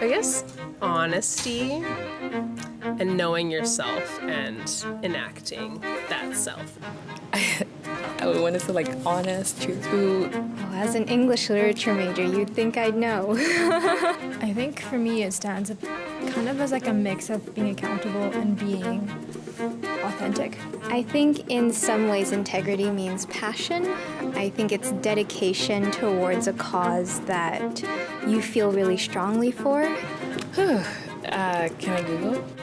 I guess honesty and knowing yourself and enacting that self. I would want to say like honest, truthful. Well, as an English literature major, you'd think I'd know. I think for me it stands up kind of as like a mix of being accountable and being authentic. I think in some ways integrity means passion. I think it's dedication towards a cause that you feel really strongly for. Uh, can I Google?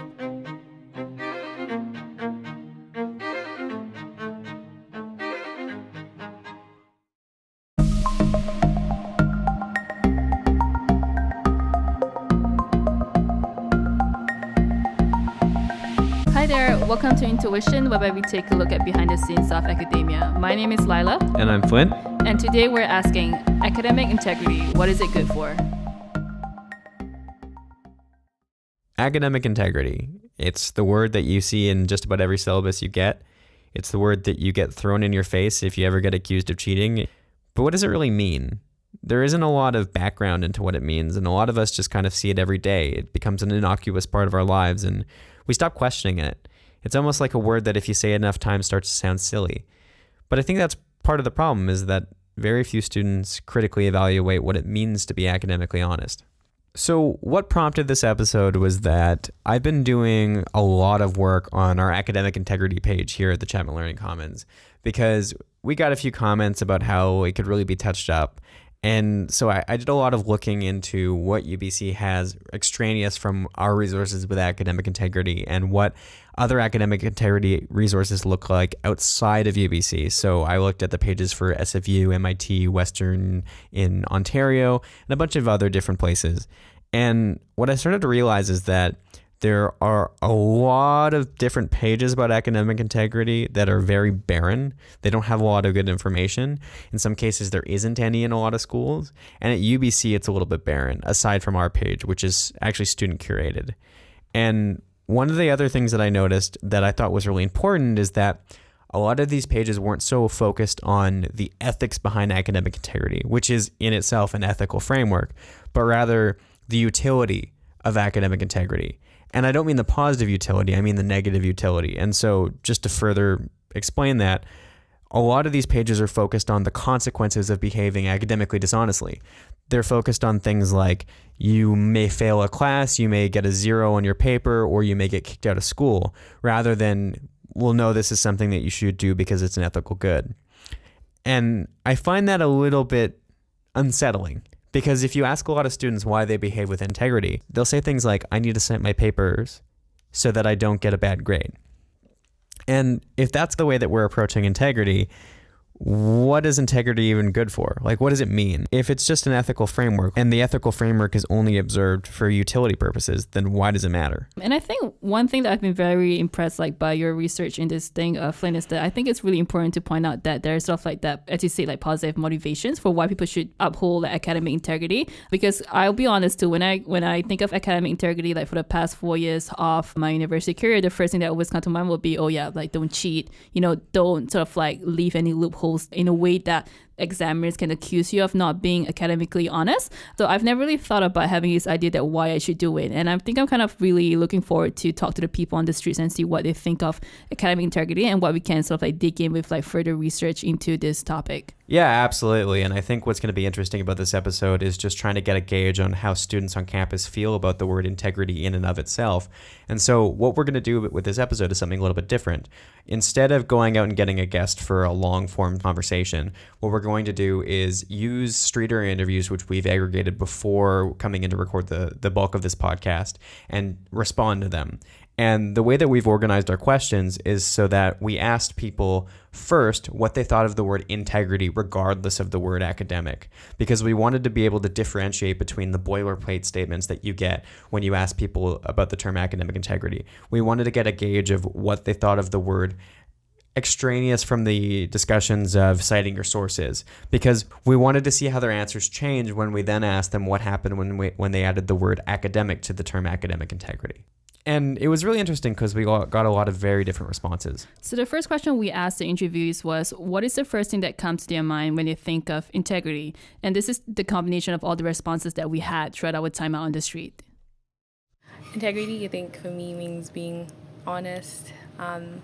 Hi there, welcome to Intuition, where we take a look at behind the scenes of academia. My name is Lila, And I'm Flint. and today we're asking academic integrity, what is it good for? Academic integrity. It's the word that you see in just about every syllabus you get. It's the word that you get thrown in your face if you ever get accused of cheating. But what does it really mean? There isn't a lot of background into what it means, and a lot of us just kind of see it every day. It becomes an innocuous part of our lives, and we stop questioning it. It's almost like a word that if you say it enough times starts to sound silly. But I think that's part of the problem is that very few students critically evaluate what it means to be academically honest. So, what prompted this episode was that I've been doing a lot of work on our academic integrity page here at the Chapman Learning Commons because we got a few comments about how it could really be touched up. And so I, I did a lot of looking into what UBC has extraneous from our resources with academic integrity and what other academic integrity resources look like outside of UBC. So I looked at the pages for SFU, MIT, Western in Ontario, and a bunch of other different places. And what I started to realize is that there are a lot of different pages about academic integrity that are very barren. They don't have a lot of good information. In some cases, there isn't any in a lot of schools. And at UBC, it's a little bit barren, aside from our page, which is actually student curated. And one of the other things that I noticed that I thought was really important is that a lot of these pages weren't so focused on the ethics behind academic integrity, which is in itself an ethical framework, but rather the utility of academic integrity. And I don't mean the positive utility, I mean the negative utility. And so, just to further explain that, a lot of these pages are focused on the consequences of behaving academically dishonestly. They're focused on things like you may fail a class, you may get a zero on your paper, or you may get kicked out of school, rather than, well, no, this is something that you should do because it's an ethical good. And I find that a little bit unsettling because if you ask a lot of students why they behave with integrity, they'll say things like, I need to cite my papers so that I don't get a bad grade. And if that's the way that we're approaching integrity, what is integrity even good for? Like, what does it mean? If it's just an ethical framework and the ethical framework is only observed for utility purposes, then why does it matter? And I think one thing that I've been very impressed like by your research in this thing, uh, Flynn, is that I think it's really important to point out that there's stuff like that, as you say, like positive motivations for why people should uphold like, academic integrity. Because I'll be honest too, when I when I think of academic integrity, like for the past four years of my university career, the first thing that always comes to mind will be, oh yeah, like don't cheat, you know, don't sort of like leave any in a way that examiners can accuse you of not being academically honest. So I've never really thought about having this idea that why I should do it. And I think I'm kind of really looking forward to talk to the people on the streets and see what they think of academic integrity and what we can sort of like dig in with like further research into this topic. Yeah, absolutely. And I think what's going to be interesting about this episode is just trying to get a gauge on how students on campus feel about the word integrity in and of itself. And so, what we're going to do with this episode is something a little bit different. Instead of going out and getting a guest for a long form conversation, what we're going to do is use streeter interviews, which we've aggregated before coming in to record the, the bulk of this podcast, and respond to them. And the way that we've organized our questions is so that we asked people first what they thought of the word integrity, regardless of the word academic, because we wanted to be able to differentiate between the boilerplate statements that you get when you ask people about the term academic integrity. We wanted to get a gauge of what they thought of the word extraneous from the discussions of citing your sources. Because we wanted to see how their answers changed when we then asked them what happened when we, when they added the word academic to the term academic integrity and it was really interesting because we got a lot of very different responses. So the first question we asked the interviewees was, "What is the first thing that comes to your mind when you think of integrity?" And this is the combination of all the responses that we had throughout our time out on the street. Integrity, I think, for me means being honest um,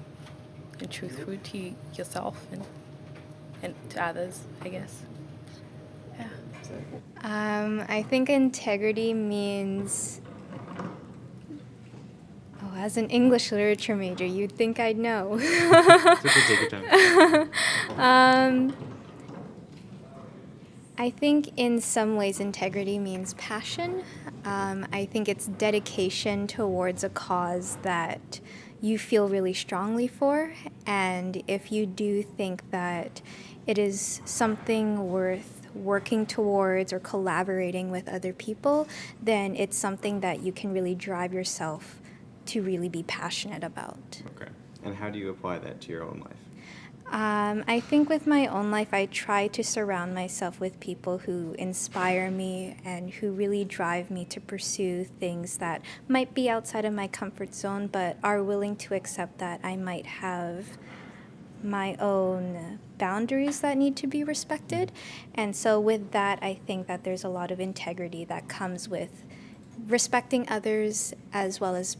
and truthful to yourself and, and to others, I guess. Yeah. Um, I think integrity means. Oh, as an English literature major, you'd think I'd know. Take your time. um, I think in some ways integrity means passion. Um, I think it's dedication towards a cause that you feel really strongly for. And if you do think that it is something worth working towards or collaborating with other people, then it's something that you can really drive yourself to really be passionate about. Okay. And how do you apply that to your own life? Um, I think with my own life, I try to surround myself with people who inspire me and who really drive me to pursue things that might be outside of my comfort zone, but are willing to accept that I might have my own boundaries that need to be respected. And so, with that, I think that there's a lot of integrity that comes with respecting others as well as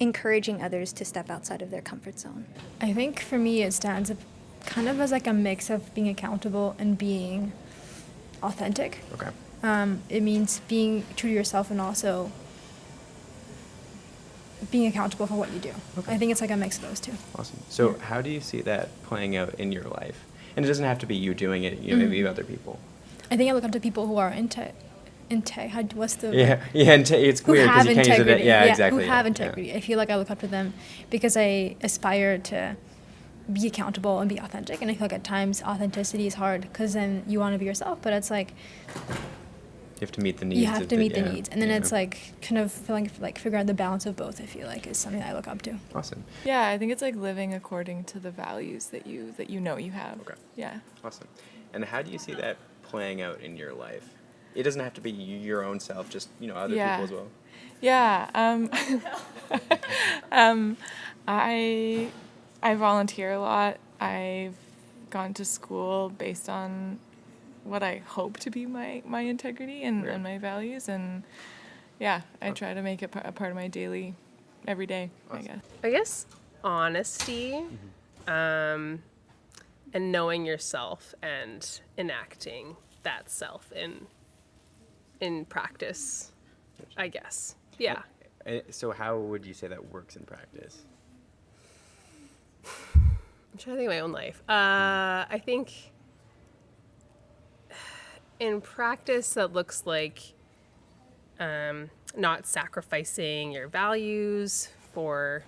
encouraging others to step outside of their comfort zone. I think for me it stands up kind of as like a mix of being accountable and being authentic. Okay. Um, it means being true to yourself and also being accountable for what you do. Okay. I think it's like a mix of those two. Awesome. So, how do you see that playing out in your life? And it doesn't have to be you doing it. You know, maybe Mhm. other people. I think I look up to people who are into, inte. How, what's the Yeah, yeah. And it's who weird because have you can't use it. integrity? Yeah, exactly. Who have yeah, integrity? I feel like I look up to them because I aspire to be accountable and be authentic. And I feel like at times authenticity is hard because then you want to be yourself, but it's like You have to meet the needs. you have of to meet the yeah, needs, and then yeah. it's like kind of feeling like figure out the balance of both. I feel like is something I look up to. awesome. Yeah, I think it's like living according to the values that you that you know you have. Okay. Yeah. Awesome. And how do you see that playing out in your life? It doesn't have to be your own self, just you know other Yeah. people as well. Yeah. Um, um, I I volunteer a lot. I've gone to school based on what I hope to be my, my integrity and, Yeah. and my values. And yeah, I try to make it a part of my daily, every day, I guess. I guess honesty um, and knowing yourself and enacting that self in in practice. I guess. Yeah. So how would you say that works in practice? I'm trying to think of my own life. Uh, I think in practice that looks like um, not sacrificing your values for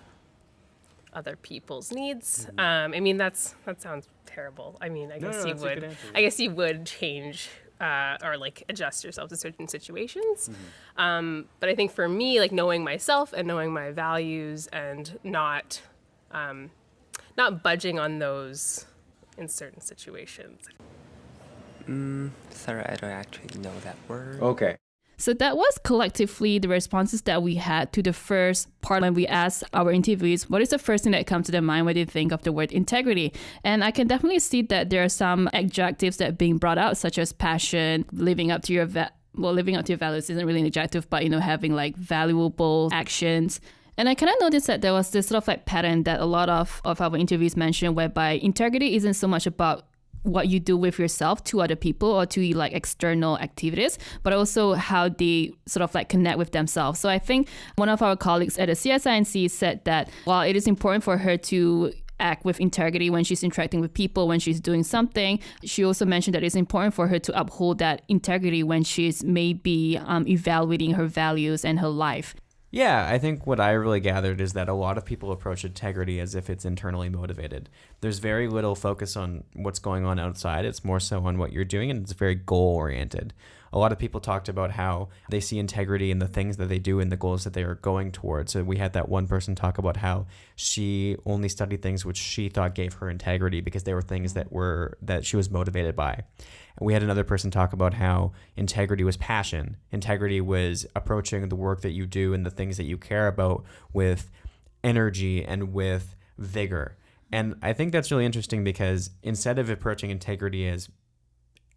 other people's needs. Um, I mean, that's that sounds terrible. I mean, I No, guess no, you that's a good would. I guess you would change uh, or like adjust yourself to certain situations. Um, but I think for me, like knowing myself and knowing my values and not um, not budging on those in certain situations. Mm, sorry, I don't actually know that word. Okay. So that was collectively the responses that we had to the first part when we asked our interviewees, what is the first thing that comes to their mind when they think of the word integrity? And I can definitely see that there are some adjectives that are being brought out, such as passion, living up to your va- well, living up to your values isn't really an adjective, but you know, having like valuable actions. And I kind of noticed that there was this sort of like pattern that a lot of, of our interviews mentioned, whereby integrity isn't so much about what you do with yourself to other people or to like external activities, but also how they sort of like connect with themselves. So I think one of our colleagues at the CSIC said that while it is important for her to act with integrity when she's interacting with people, when she's doing something. She also mentioned that it's important for her to uphold that integrity when she's maybe um, evaluating her values and her life. Yeah, I think what I really gathered is that a lot of people approach integrity as if it's internally motivated. There's very little focus on what's going on outside. It's more so on what you're doing, and it's very goal oriented. A lot of people talked about how they see integrity in the things that they do and the goals that they are going towards. So we had that one person talk about how she only studied things which she thought gave her integrity because they were things that were that she was motivated by. We had another person talk about how integrity was passion. Integrity was approaching the work that you do and the things that you care about with energy and with vigor. And I think that's really interesting because instead of approaching integrity as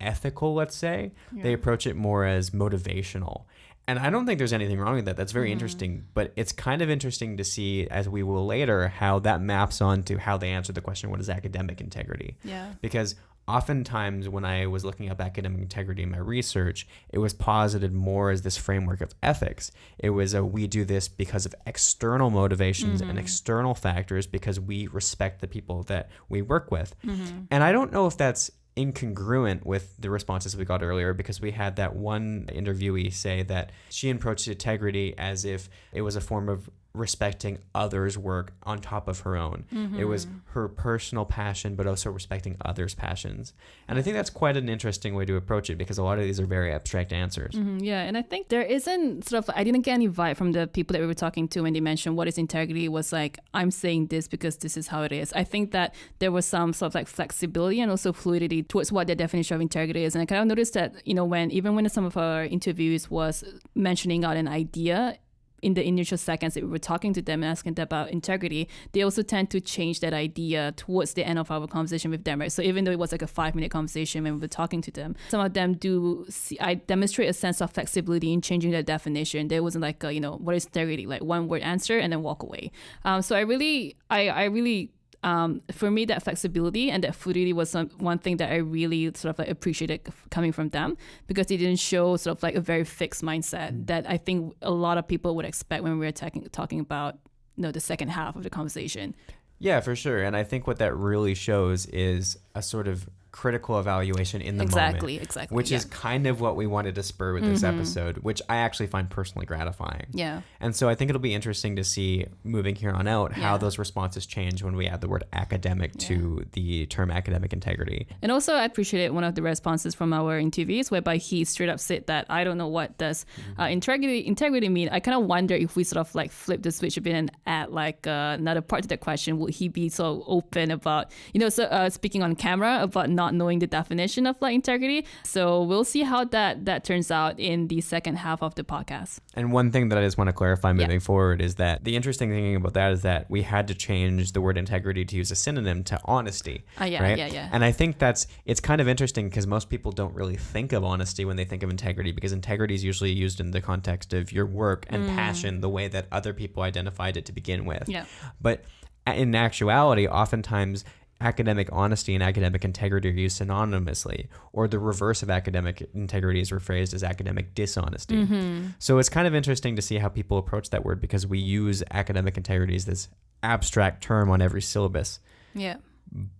ethical, let's say, they approach it more as motivational. And I don't think there's anything wrong with that. That's very mm-hmm. interesting. But it's kind of interesting to see, as we will later, how that maps onto how they answer the question what is academic integrity? Yeah. Because oftentimes when I was looking up academic integrity in my research, it was posited more as this framework of ethics. It was a we do this because of external motivations and mm-hmm. external factors because we respect the people that we work with. Mm-hmm. And I don't know if that's incongruent with the responses we got earlier because we had that one interviewee say that she approached integrity as if it was a form of respecting others' work on top of her own. It was her personal passion, but also respecting others' passions. And I think that's quite an interesting way to approach it because a lot of these are very abstract answers. Mhm, Yeah, and I think there isn't sort of I didn't get any vibe from the people that we were talking to when they mentioned what is integrity was like I'm saying this because this is how it is. I think that there was some sort of like flexibility and also fluidity towards what their definition of integrity is. And I kind of noticed that you know when even when some of our interviews was mentioning out an idea in the initial seconds that we were talking to them and asking them about integrity, they also tend to change that idea towards the end of our conversation with them, right? So even though it was like a five minute conversation when we were talking to them, some of them do see, I demonstrate a sense of flexibility in changing their definition. There wasn't like, a, you know, what is integrity? Like one word answer and then walk away. Um, so I really, I, I really um, for me, that flexibility and that fluidity was some, one thing that I really sort of like appreciated coming from them because they didn't show sort of like a very fixed mindset that I think a lot of people would expect when we were talking talking about you know the second half of the conversation. Yeah, for sure. And I think what that really shows is a sort of critical evaluation in the Exactly, moment. exactly, Which is kind of what we wanted to spur with this episode, which I actually find personally gratifying. Yeah. And so I think it'll be interesting to see moving here on out how Yeah. those responses change when we add the word academic to the term academic integrity. And also, I appreciated one of the responses from our interviews, whereby he straight up said that I don't know what does uh, integrity integrity mean. I kind of wonder if we sort of like flip the switch a bit and add like uh, another part to that question. Would he be so open about you know so uh, speaking on camera about not knowing the definition of like integrity? So we'll see how that that turns out in the second half of the podcast. And one thing that I just want to clarify moving forward is that the interesting thing about that is that we had to change the word integrity to use a synonym to honesty. Ah, yeah, right? yeah, yeah. And I think that's it's kind of interesting because most people don't really think of honesty when they think of integrity because integrity is usually used in the context of your work and passion, the way that other people identified it to begin with. Mm. Yeah. But in actuality, oftentimes academic honesty and academic integrity are used synonymously, or the reverse of academic integrity is rephrased as academic dishonesty. Mm-hmm. So it's kind of interesting to see how people approach that word because we use academic integrity as this abstract term on every syllabus Yeah.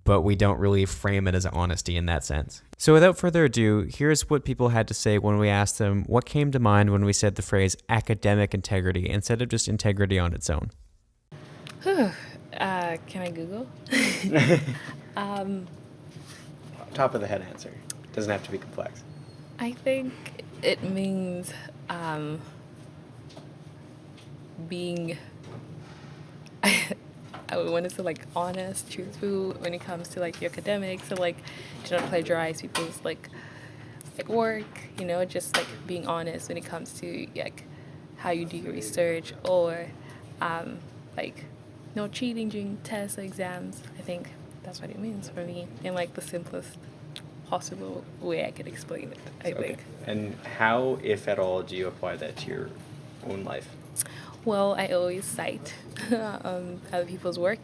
but we don't really frame it as honesty in that sense. So without further ado, here's what people had to say when we asked them what came to mind when we said the phrase academic integrity instead of just integrity on its own. Uh, can I Google? um, Top of the head answer. Doesn't have to be complex. I think it means um, being. I would want to say like honest, truthful when it comes to like your academics, so like do not plagiarize people's like like work, you know, just like being honest when it comes to like how you do your research or um, like no cheating during tests or exams. I think that's what it means for me in like the simplest possible way I could explain it. I think. And how, if at all, do you apply that to your own life? Well, I always cite um, other people's work,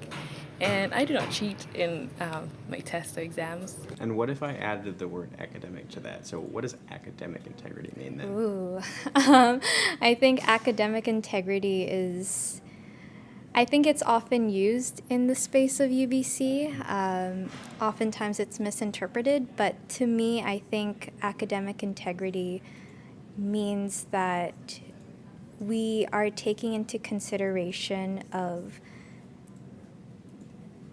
and I do not cheat in um, my tests or exams. And what if I added the word academic to that? So what does academic integrity mean then? Ooh. um, I think academic integrity is. I think it's often used in the space of UBC. Um, oftentimes it's misinterpreted, but to me, I think academic integrity means that we are taking into consideration of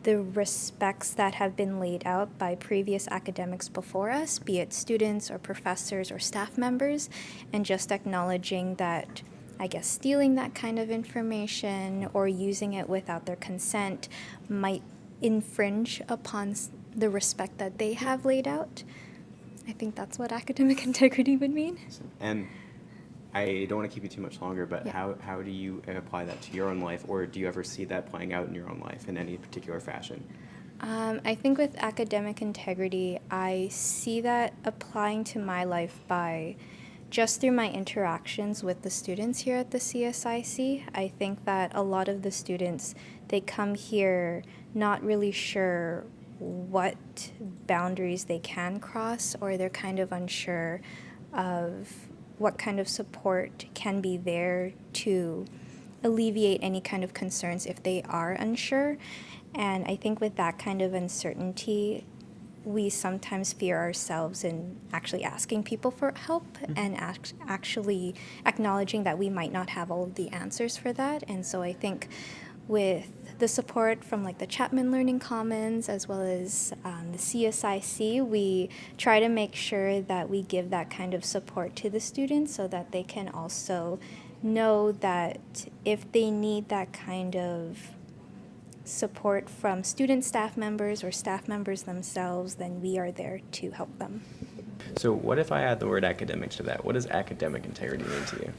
the respects that have been laid out by previous academics before us, be it students or professors or staff members, and just acknowledging that, I guess, stealing that kind of information or using it without their consent might infringe upon the respect that they have laid out. I think that's what academic integrity would mean. And I don't want to keep you too much longer, but Yeah. how, how do you apply that to your own life, or do you ever see that playing out in your own life in any particular fashion? Um, I think with academic integrity, I see that applying to my life by just through my interactions with the students here at the CSIC, I think that a lot of the students they come here not really sure what boundaries they can cross or they're kind of unsure of what kind of support can be there to alleviate any kind of concerns if they are unsure. And I think with that kind of uncertainty, we sometimes fear ourselves in actually asking people for help mm-hmm. and act- actually acknowledging that we might not have all of the answers for that. And so I think with the support from like the Chapman Learning Commons as well as um, the CSIC, we try to make sure that we give that kind of support to the students so that they can also know that if they need that kind of support from student staff members or staff members themselves, then we are there to help them. So, what if I add the word academic to that? What does academic integrity mean to you?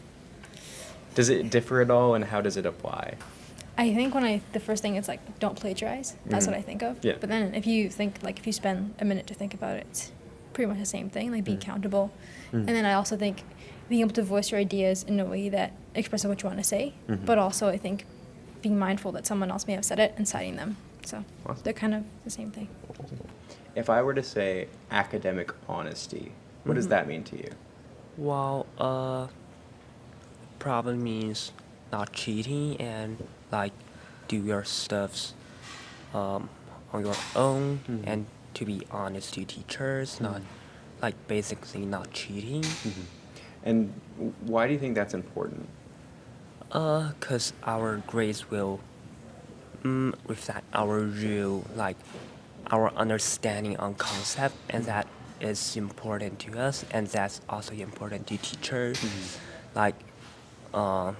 Does it differ at all, and how does it apply? I think when I the first thing is like don't plagiarize. That's mm-hmm. what I think of. Yeah. But then if you think like if you spend a minute to think about it, it's pretty much the same thing. Like be mm-hmm. accountable, mm-hmm. and then I also think being able to voice your ideas in a way that expresses what you want to say, mm-hmm. but also I think being mindful that someone else may have said it and citing them. So awesome. they're kind of the same thing. If I were to say academic honesty, what mm-hmm. does that mean to you? Well, uh, probably means not cheating and like do your stuffs um, on your own mm-hmm. and to be honest to teachers, mm-hmm. not like basically not cheating. Mm-hmm. And why do you think that's important? Uh, cause our grades will mm, reflect our real like our understanding on concept, and that is important to us, and that's also important to teachers. Mm-hmm. Like, uh,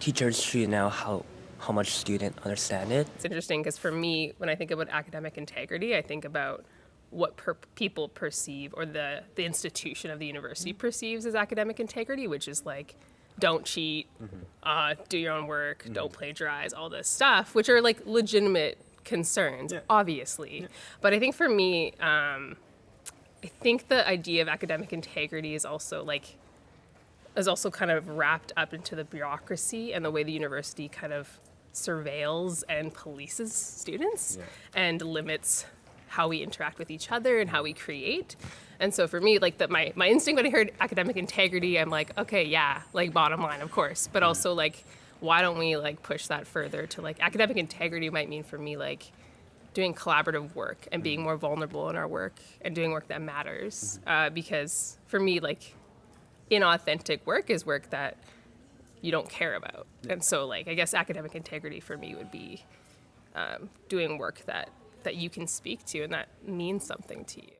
teachers should know how how much student understand it. It's interesting because for me, when I think about academic integrity, I think about what per- people perceive or the the institution of the university mm-hmm. perceives as academic integrity, which is like don't cheat, mm-hmm. uh, do your own work, mm-hmm. don't plagiarize, all this stuff, which are like legitimate concerns, yeah. obviously. Yeah. But I think for me, um, I think the idea of academic integrity is also like is also kind of wrapped up into the bureaucracy and the way the university kind of surveils and polices students yeah. and limits how we interact with each other and how we create. And so for me, like that, my my instinct when I heard academic integrity, I'm like, okay, yeah, like bottom line, of course, but also like, why don't we like push that further to like academic integrity might mean for me like doing collaborative work and being mm-hmm. more vulnerable in our work and doing work that matters. Mm-hmm. Uh, because for me, like inauthentic work is work that you don't care about. And so like I guess academic integrity for me would be um, doing work that that you can speak to and that means something to you.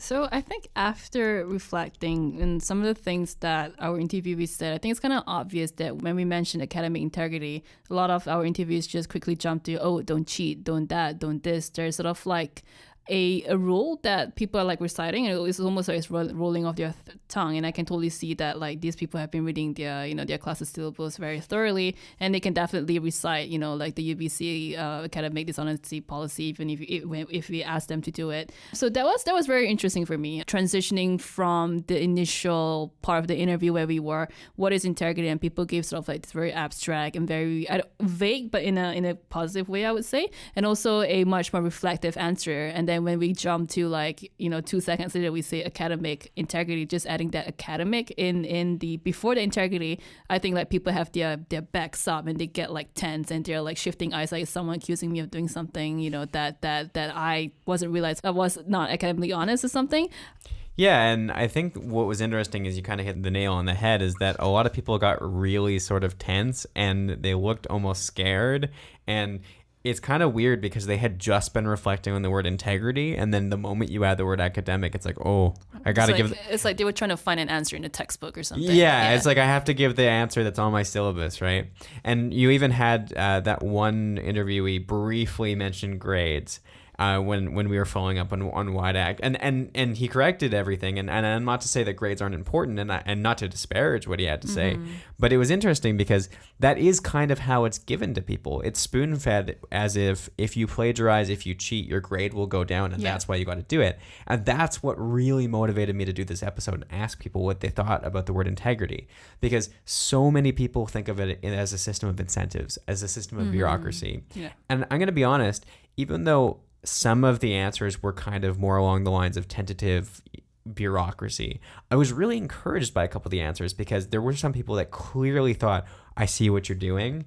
So I think after reflecting and some of the things that our interviewees said, I think it's kind of obvious that when we mentioned academic integrity, a lot of our interviews just quickly jump to, oh, don't cheat, don't that, don't this. There's sort of like a, a rule that people are like reciting and it's almost like it's rolling off their th- tongue and i can totally see that like these people have been reading their you know their classes syllabus very thoroughly and they can definitely recite you know like the ubc uh, academic dishonesty policy even if, if if we ask them to do it. So that was that was very interesting for me transitioning from the initial part of the interview where we were what is integrity and people gave sort of like this very abstract and very vague but in a in a positive way i would say and also a much more reflective answer and then then when we jump to like you know two seconds later we say academic integrity just adding that academic in in the before the integrity i think like people have their their backs up and they get like tense and they're like shifting eyes like someone accusing me of doing something you know that that that i wasn't realized i was not academically honest or something yeah, and I think what was interesting is you kind of hit the nail on the head is that a lot of people got really sort of tense and they looked almost scared. And it's kind of weird because they had just been reflecting on the word integrity, and then the moment you add the word academic, it's like, oh, I gotta it's like, give. It's like they were trying to find an answer in a textbook or something. Yeah, yeah, it's like I have to give the answer that's on my syllabus, right? And you even had uh, that one interviewee briefly mention grades. Uh, when when we were following up on on to act, and and and he corrected everything, and and I'm not to say that grades aren't important, and uh, and not to disparage what he had to say, mm-hmm. but it was interesting because that is kind of how it's given to people. It's spoon fed as if if you plagiarize, if you cheat, your grade will go down, and Yeah. that's why you got to do it. And that's what really motivated me to do this episode and ask people what they thought about the word integrity, because so many people think of it as a system of incentives, as a system of mm-hmm. bureaucracy. Yeah. And I'm going to be honest, even though some of the answers were kind of more along the lines of tentative bureaucracy, I was really encouraged by a couple of the answers because there were some people that clearly thought, I see what you're doing.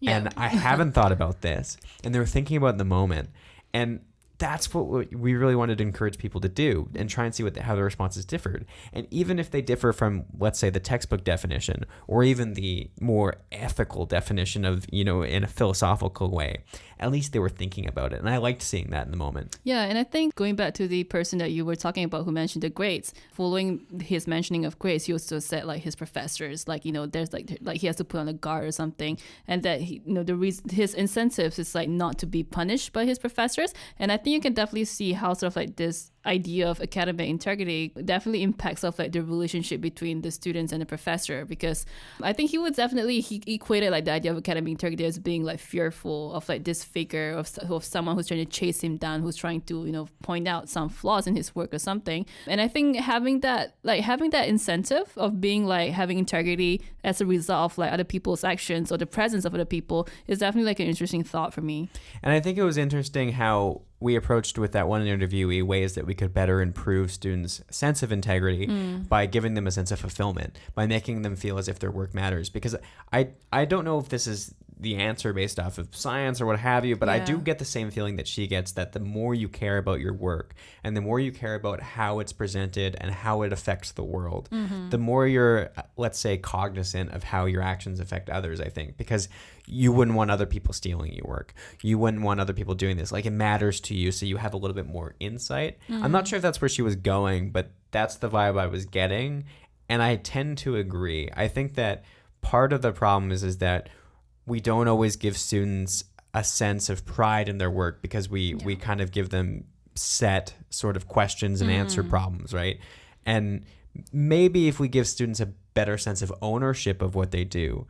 Yeah. And I haven't thought about this. And they were thinking about the moment. And that's what we really wanted to encourage people to do and try and see what the, how the responses differed. And even if they differ from, let's say, the textbook definition or even the more ethical definition of, you know, in a philosophical way, at least they were thinking about it. And I liked seeing that in the moment. Yeah, and I think going back to the person that you were talking about who mentioned the grades, following his mentioning of grades, he also said like his professors, like you know, there's like like he has to put on a guard or something, and that he, you know the reason his incentives is like not to be punished by his professors, and I think you can definitely see how sort of like this idea of academic integrity definitely impacts of like the relationship between the students and the professor because I think he would definitely he equated like the idea of academic integrity as being like fearful of like this figure of, of someone who's trying to chase him down who's trying to you know point out some flaws in his work or something. And I think having that like having that incentive of being like having integrity as a result of like other people's actions or the presence of other people is definitely like an interesting thought for me. And I think it was interesting how we approached with that one interviewee ways that we could better improve students' sense of integrity hmm. by giving them a sense of fulfillment, by making them feel as if their work matters. Because I I don't know if this is the answer based off of science or what have you, but I do get the same feeling that she gets that the more you care about your work and the more you care about how it's presented and how it affects the world, mm-hmm. the more you're, let's say, cognizant of how your actions affect others, I think, because you wouldn't want other people stealing your work. You wouldn't want other people doing this. Like it matters to you, so you have a little bit more insight. I'm not mm-hmm. sure if that's where she was going, but that's the vibe I was getting. And I tend to agree. I think that part of the problem is is that we don't always give students a sense of pride in their work because we we kind of give them set sort of questions and answer mm. problems, right? And maybe if we give students a better sense of ownership of what they do,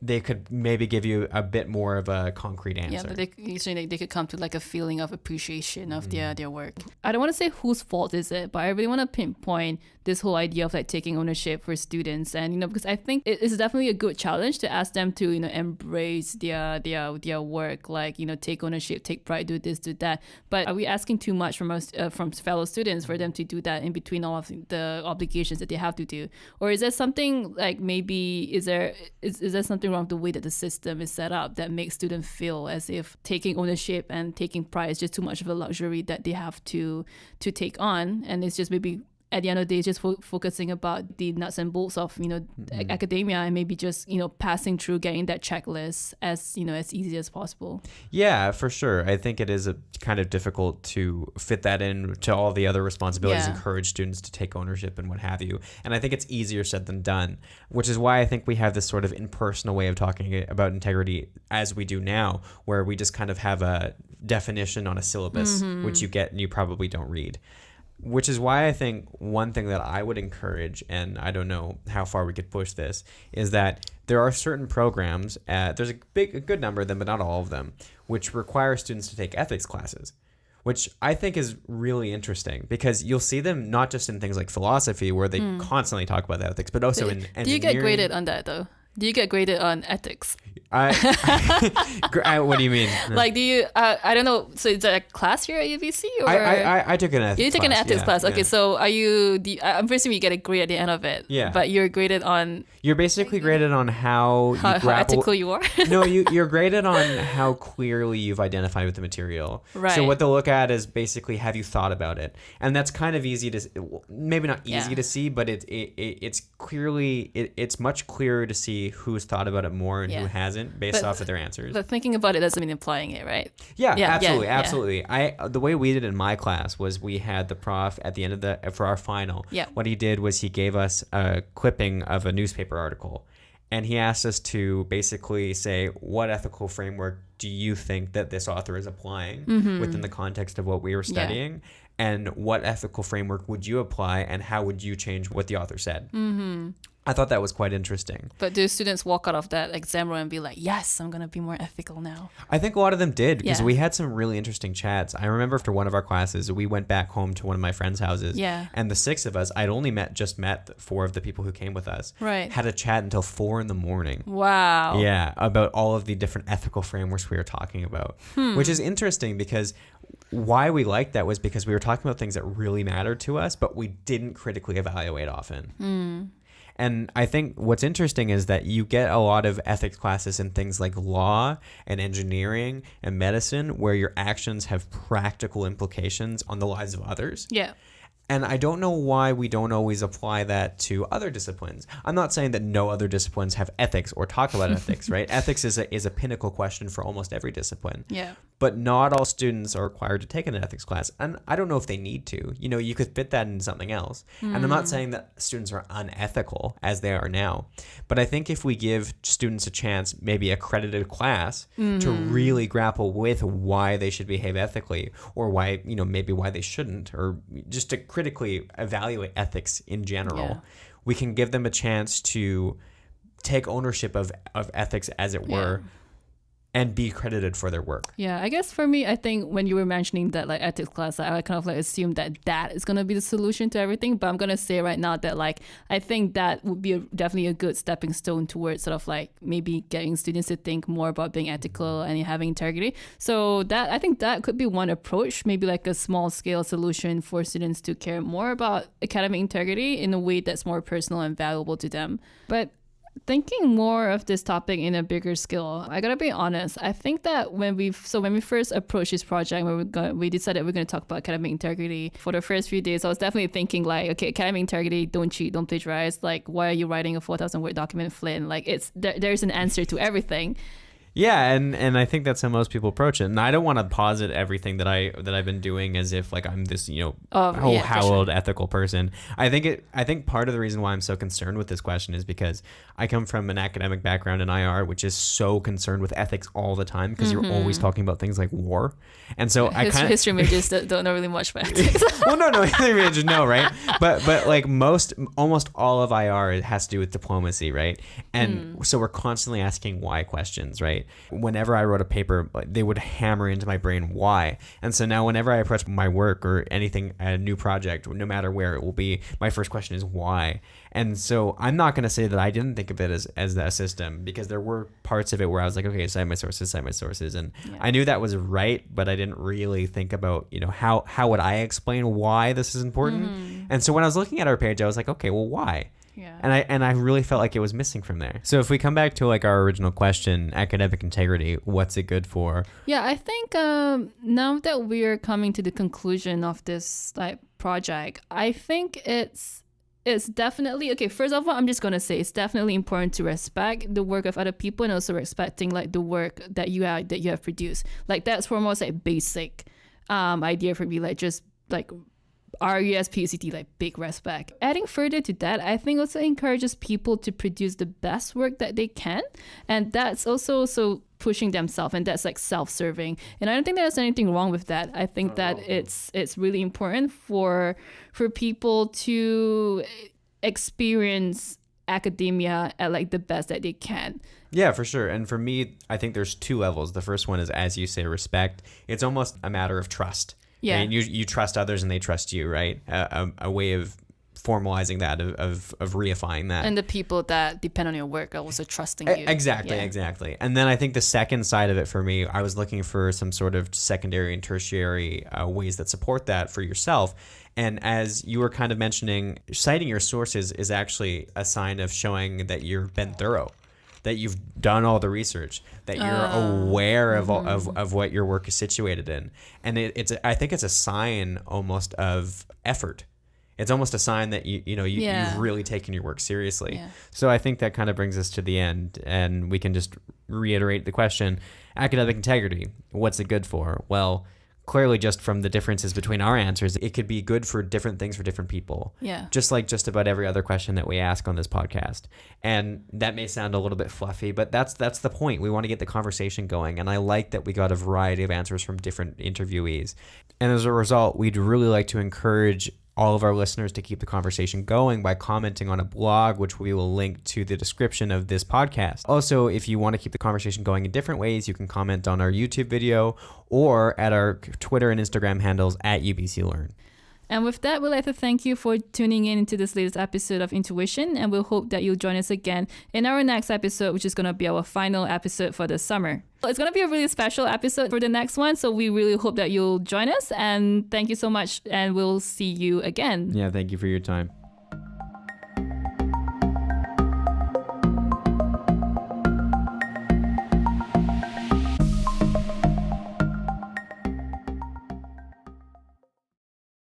they could maybe give you a bit more of a concrete answer. Yeah, but they usually they, they could come to like a feeling of appreciation of their mm. their work. I don't want to say whose fault is it, but I really want to pinpoint this whole idea of like taking ownership for students, and you know because I think it is definitely a good challenge to ask them to you know embrace their their their work, like you know take ownership, take pride, do this, do that. But are we asking too much from us uh, from fellow students for them to do that in between all of the obligations that they have to do, or is there something like maybe is there is, is there something wrong with the way that the system is set up that makes students feel as if taking ownership and taking pride is just too much of a luxury that they have to to take on? And it's just maybe at the end of the day just fo- focusing about the nuts and bolts of you know mm-hmm. a- academia and maybe just you know passing through getting that checklist as you know as easy as possible Yeah, for sure. I think it is a kind of difficult to fit that in to all the other responsibilities, Yeah. encourage students to take ownership and what have you. And I think it's easier said than done, which is why I think we have this sort of impersonal way of talking about integrity as we do now, where we just kind of have a definition on a syllabus, mm-hmm. which you get and you probably don't read. Which is why I think one thing that I would encourage, and I don't know how far we could push this, is that there are certain programs, uh, there's a big, a good number of them, but not all of them, which require students to take ethics classes, which I think is really interesting because you'll see them not just in things like philosophy, where they constantly talk about ethics, but also in do you get graded on that though? Do you get graded on ethics I, I- what do you mean? like do you uh, i don't know so is that a class here at ubc or I, I, I, took an ethics. you took an ethics yeah, class. Okay, yeah. so are you? The, I'm presuming you get a grade at the end of it. Yeah. But you're graded on you're basically graded on how how, how ethical you are. no, you you're graded on how clearly you've identified with the material. Right. So what they'll look at is basically have you thought about it, and that's kind of easy to maybe not easy Yeah. to see, but it, it, it it's clearly it, it's much clearer to see who's thought about it more and who Yeah. Based But- off of their answers. but thinking about it doesn't mean applying it, right? Yeah, Yeah, yeah, absolutely, yeah. absolutely. I the way we did it in my class was we had the prof at the end of the for our final. Yeah. What he did was he gave us a clipping of a newspaper article, and he asked us to basically say what ethical framework do you think that this author is applying Mm-hmm. within the context of what we were studying? And what ethical framework would you apply, and how would you change what the author said? Mm-hmm. I thought that was quite interesting. But do students walk out of that exam room and be like, yes, I'm going to be more ethical now? I think a lot of them did because Yeah. we had some really interesting chats. I remember after one of our classes, we went back home to one of my friends' houses. Yeah. And the six of us, I'd only met just met four of the people who came with us. Right. Had a chat until four in the morning. Wow. Yeah, about all of the different ethical frameworks we were talking about, which is interesting because why we liked that was because we were talking about things that really mattered to us, but we didn't critically evaluate often. Hmm. And I think what's interesting is that you get a lot of ethics classes in things like law and engineering and medicine where your actions have practical implications on the lives of others. Yeah. And I don't know why we don't always apply that to other disciplines. I'm not saying that no other disciplines have ethics or talk about ethics, right? Ethics is a, is a pinnacle question for almost every discipline. Yeah. But not all students are required to take an ethics class. And I don't know if they need to. You know, you could fit that into something else. And I'm not hmm. saying that students are unethical as they are now. But I think if we give students a chance, maybe accredited class, to hmm. really grapple with why they should behave ethically or why, you know, maybe why they shouldn't, or just to critically evaluate ethics in general, Yeah. we can give them a chance to take ownership of, of ethics, as it were, and be credited for their work. Yeah, I guess for me, I think when you were mentioning that like ethics class, I kind of like assumed that that is gonna be the solution to everything. But I'm gonna say right now that like I think that would be a, definitely a good stepping stone towards sort of like maybe getting students to think more about being ethical and having integrity. So that I think that could be one approach, maybe like a small scale solution for students to care more about academic integrity in a way that's more personal and valuable to them. But thinking more of this topic in a bigger scale i gotta be honest i think that when we so when we first approached this project when we got we decided we're going to talk about academic integrity for the first few days i was definitely thinking like okay academic integrity don't cheat don't plagiarize like why are you writing a 4000 word document flynn? Like it's there, there's an answer to everything Yeah, and and I think that's how most people approach it. And I don't want to posit everything that I that I've been doing as if like I'm this you know Oh, whole yeah, for howled ethical person. I think it. I think part of the reason why I'm so concerned with this question is because I come from an academic background in IR, which is so concerned with ethics all the time because you're always mm-hmm. talking about things like war, and so I kind of history majors don't don't know really much about ethics well, no, no, just no, right? But but like most, almost all of IR has to do with diplomacy, right? And mm. so we're constantly asking why questions, right? Whenever I wrote a paper, they would hammer into my brain why, and so now whenever I approach my work or anything, a new project, no matter where it will be, my first question is why. And so I'm not going to say that I didn't think of it as as a system because there were parts of it where I was like, okay, cite my sources, cite my sources, and I knew that was right, but I didn't really think about you know how how would I explain why this is important. Mm-hmm. And so when I was looking at our page, I was like, okay, well, why? Yeah And I and I really felt like it was missing from there. So if we come back to like our original question, academic integrity, what's it good for? Yeah, I think um, now that we're coming to the conclusion of this like project, I think it's it's definitely okay. First of all, I'm just gonna say it's definitely important to respect the work of other people and also respecting like the work that you have that you have produced. Like that's almost like basic um, idea for me. Like just like RUS PUCT like big respect. Adding further to that, I think also encourages people to produce the best work that they can, and that's also so pushing themselves, and that's like self-serving. And I don't think there's anything wrong with that. I think that it's it's really important for for people to experience academia at like the best that they can. Yeah, for sure. And for me, I think there's two levels. The first one is, as you say, respect. It's almost a matter of trust. Yeah. And you, you trust others and they trust you, right? A, a, a way of formalizing that, of, of, of reifying that. And the people that depend on your work are also trusting you. Exactly, Yeah. exactly. And then I think the second side of it for me, I was looking for some sort of secondary and tertiary uh, ways that support that for yourself. And as you were kind of mentioning, citing your sources is actually a sign of showing that you've been thorough, that you've done all the research, that you're Ah. aware of, Mm-hmm. of of what your work is situated in. And it, it's I think it's a sign almost of effort. It's almost a sign that you you know you, Yeah. you've really taken your work seriously. Yeah. So I think that kind of brings us to the end, and we can just reiterate the question: academic integrity. What's it good for? Well, clearly just from the differences between our answers, it could be good for different things for different people. Yeah. Just like just about every other question that we ask on this podcast. And that may sound a little bit fluffy, but that's that's the point. We want to get the conversation going. And I like that we got a variety of answers from different interviewees. And as a result, we'd really like to encourage all of our listeners to keep the conversation going by commenting on a blog, which we will link to the description of this podcast. Also, if you want to keep the conversation going in different ways, you can comment on our YouTube video or at our Twitter and Instagram handles at UBC Learn. And with that, we'd like to thank you for tuning in to this latest episode of Intuition, and we'll hope that you'll join us again in our next episode, which is going to be our final episode for the summer. It's going to be a really special episode for the next one, so we really hope that you'll join us. And thank you so much, and we'll see you again. Yeah, thank you for your time.